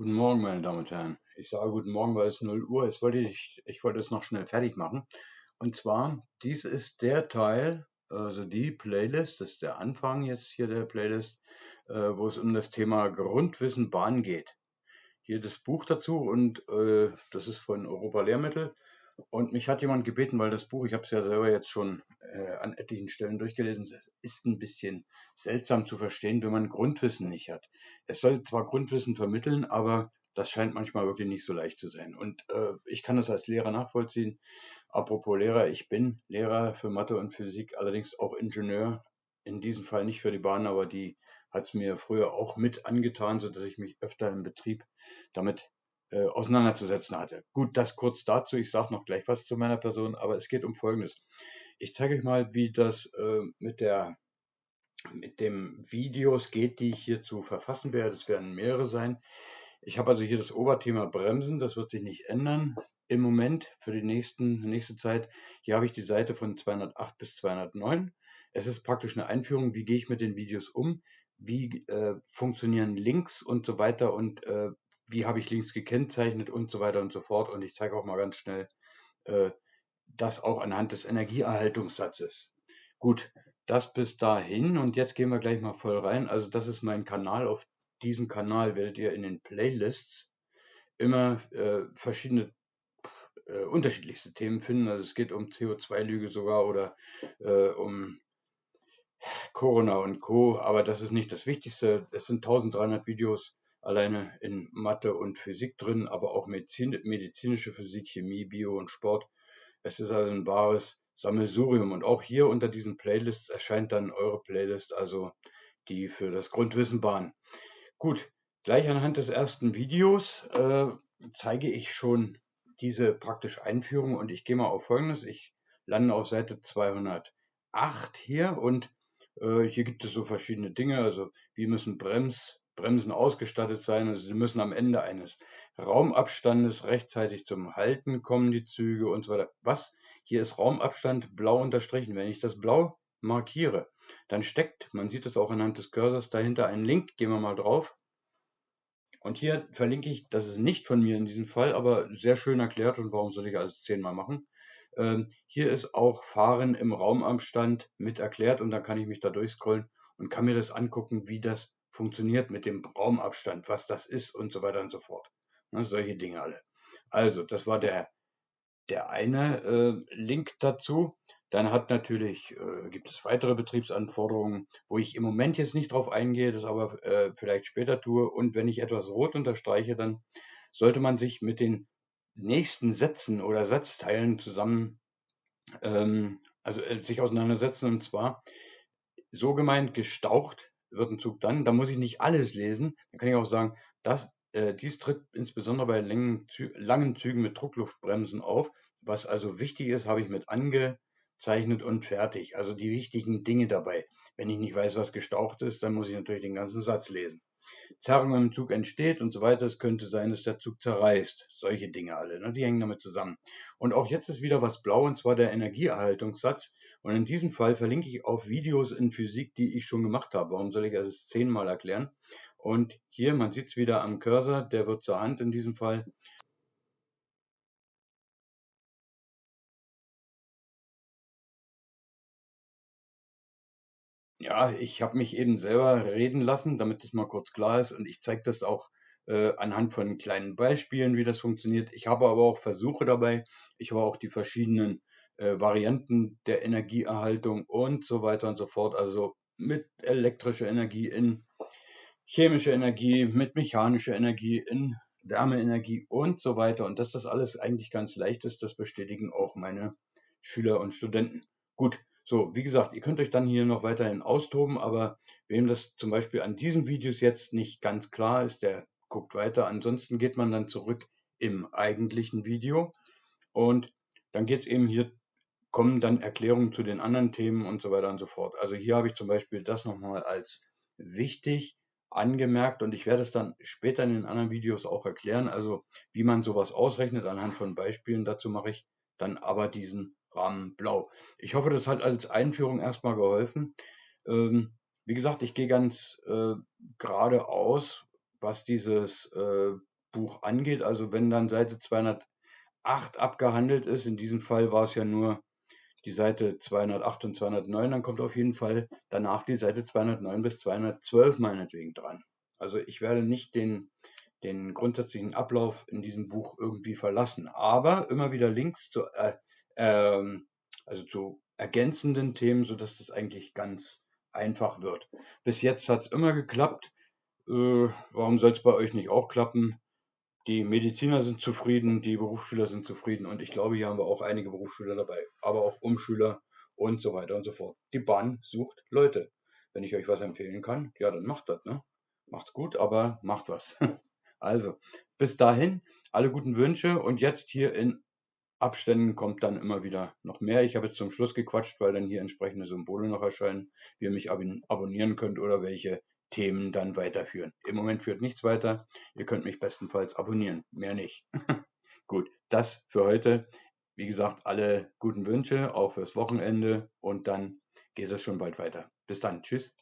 Guten Morgen, meine Damen und Herren. Ich sage guten Morgen, weil es 0 Uhr ist. Wollte ich, ich wollte es noch schnell fertig machen. Und zwar, dies ist der Teil, also die Playlist, das ist der Anfang jetzt hier der Playlist, äh, wo es um das Thema Grundwissen Bahn geht. Hier das Buch dazu und äh, das ist von Europa Lehrmittel. Und mich hat jemand gebeten, weil das Buch, ich habe es ja selber jetzt schon äh, an etlichen Stellen durchgelesen, es ist ein bisschen seltsam zu verstehen, wenn man Grundwissen nicht hat. Es soll zwar Grundwissen vermitteln, aber das scheint manchmal wirklich nicht so leicht zu sein. Und äh, ich kann das als Lehrer nachvollziehen. Apropos Lehrer, ich bin Lehrer für Mathe und Physik, allerdings auch Ingenieur. In diesem Fall nicht für die Bahn, aber die hat es mir früher auch mit angetan, sodass ich mich öfter im Betrieb damit äh, auseinanderzusetzen hatte. Gut, das kurz dazu. Ich sage noch gleich was zu meiner Person, aber es geht um Folgendes. Ich zeige euch mal, wie das äh, mit der mit dem Videos geht, die ich hier zu verfassen werde. Es werden mehrere sein. Ich habe also hier das Oberthema Bremsen, das wird sich nicht ändern im Moment für die nächsten, nächste Zeit. Hier habe ich die Seite von 208 bis 209. Es ist praktisch eine Einführung, wie gehe ich mit den Videos um, wie äh, funktionieren Links und so weiter und äh, wie habe ich Links gekennzeichnet und so weiter und so fort. Und ich zeige auch mal ganz schnell äh, das auch anhand des Energieerhaltungssatzes. Gut, das bis dahin und jetzt gehen wir gleich mal voll rein. Also das ist mein Kanal. Auf diesem Kanal werdet ihr in den Playlists immer äh, verschiedene äh, unterschiedlichste Themen finden. Also es geht um CO2-Lüge sogar oder äh, um Corona und Co. Aber das ist nicht das Wichtigste. Es sind 1300 Videos alleine in Mathe und Physik drin, aber auch Medizin, medizinische Physik, Chemie, Bio und Sport. Es ist also ein wahres Sammelsurium. Und auch hier unter diesen Playlists erscheint dann eure Playlist, also die für das Grundwissen Bahn. Gut, gleich anhand des ersten Videos äh, zeige ich schon diese praktische Einführung und ich gehe mal auf folgendes. Ich lande auf Seite 208 hier und äh, hier gibt es so verschiedene Dinge. Also wie müssen Brems, Bremsen ausgestattet sein. Also sie müssen am Ende eines Raumabstandes rechtzeitig zum Halten kommen, die Züge und so weiter. Was? Hier ist Raumabstand blau unterstrichen. Wenn ich das blau markiere, dann steckt, man sieht es auch anhand des Cursors, dahinter ein Link. Gehen wir mal drauf. Und hier verlinke ich, das ist nicht von mir in diesem Fall, aber sehr schön erklärt und warum soll ich alles zehnmal machen. Ähm, hier ist auch Fahren im Raumabstand mit erklärt und dann kann ich mich da durchscrollen und kann mir das angucken, wie das funktioniert mit dem Raumabstand, was das ist und so weiter und so fort. Ne, solche Dinge alle. Also, das war der, der eine äh, Link dazu. Dann hat natürlich, äh, gibt es weitere Betriebsanforderungen, wo ich im Moment jetzt nicht drauf eingehe, das aber äh, vielleicht später tue. Und wenn ich etwas rot unterstreiche, dann sollte man sich mit den nächsten Sätzen oder Satzteilen zusammen, ähm, also äh, sich auseinandersetzen. Und zwar so gemeint gestaucht wird ein Zug dann, da muss ich nicht alles lesen. Dann kann ich auch sagen, dass, äh, dies tritt insbesondere bei langen, langen Zügen mit Druckluftbremsen auf. Was also wichtig ist, habe ich mit angezeichnet und fertig. Also die wichtigen Dinge dabei. Wenn ich nicht weiß, was gestaucht ist, dann muss ich natürlich den ganzen Satz lesen. Zerrung im Zug entsteht und so weiter. Es könnte sein, dass der Zug zerreißt. Solche Dinge alle, ne? die hängen damit zusammen. Und auch jetzt ist wieder was blau, und zwar der Energieerhaltungssatz. Und in diesem Fall verlinke ich auf Videos in Physik, die ich schon gemacht habe. Warum soll ich es zehnmal erklären? Und hier, man sieht es wieder am Cursor, der wird zur Hand in diesem Fall. Ja, ich habe mich eben selber reden lassen, damit das mal kurz klar ist. Und ich zeige das auch äh, anhand von kleinen Beispielen, wie das funktioniert. Ich habe aber auch Versuche dabei. Ich habe auch die verschiedenen äh, Varianten der Energieerhaltung und so weiter und so fort. Also mit elektrischer Energie in chemische Energie, mit mechanischer Energie in Wärmeenergie und so weiter. Und dass das alles eigentlich ganz leicht ist, das bestätigen auch meine Schüler und Studenten. Gut, so, wie gesagt, ihr könnt euch dann hier noch weiterhin austoben, aber wem das zum Beispiel an diesen Videos jetzt nicht ganz klar ist, der guckt weiter. Ansonsten geht man dann zurück im eigentlichen Video und dann geht es eben hier, kommen dann Erklärungen zu den anderen Themen und so weiter und so fort. Also hier habe ich zum Beispiel das nochmal als wichtig angemerkt und ich werde es dann später in den anderen Videos auch erklären, also wie man sowas ausrechnet anhand von Beispielen. Dazu mache ich dann aber diesen Rahmen blau. Ich hoffe, das hat als Einführung erstmal geholfen. Ähm, wie gesagt, ich gehe ganz äh, geradeaus, was dieses äh, Buch angeht. Also wenn dann Seite 208 abgehandelt ist, in diesem Fall war es ja nur die Seite 208 und 209, dann kommt auf jeden Fall danach die Seite 209 bis 212 meinetwegen dran. Also ich werde nicht den, den grundsätzlichen Ablauf in diesem Buch irgendwie verlassen, aber immer wieder Links zu, äh, ähm, also zu ergänzenden Themen, sodass das eigentlich ganz einfach wird. Bis jetzt hat es immer geklappt. Äh, warum soll es bei euch nicht auch klappen? Die Mediziner sind zufrieden, die Berufsschüler sind zufrieden und ich glaube, hier haben wir auch einige Berufsschüler dabei, aber auch Umschüler und so weiter und so fort. Die Bahn sucht Leute. Wenn ich euch was empfehlen kann, ja, dann macht das, ne? Macht's gut, aber macht was. Also, bis dahin, alle guten Wünsche und jetzt hier in Abständen kommt dann immer wieder noch mehr. Ich habe jetzt zum Schluss gequatscht, weil dann hier entsprechende Symbole noch erscheinen, wie ihr mich abonnieren könnt oder welche Themen dann weiterführen. Im Moment führt nichts weiter. Ihr könnt mich bestenfalls abonnieren, mehr nicht. Gut, das für heute. Wie gesagt, alle guten Wünsche, auch fürs Wochenende und dann geht es schon bald weiter. Bis dann, tschüss.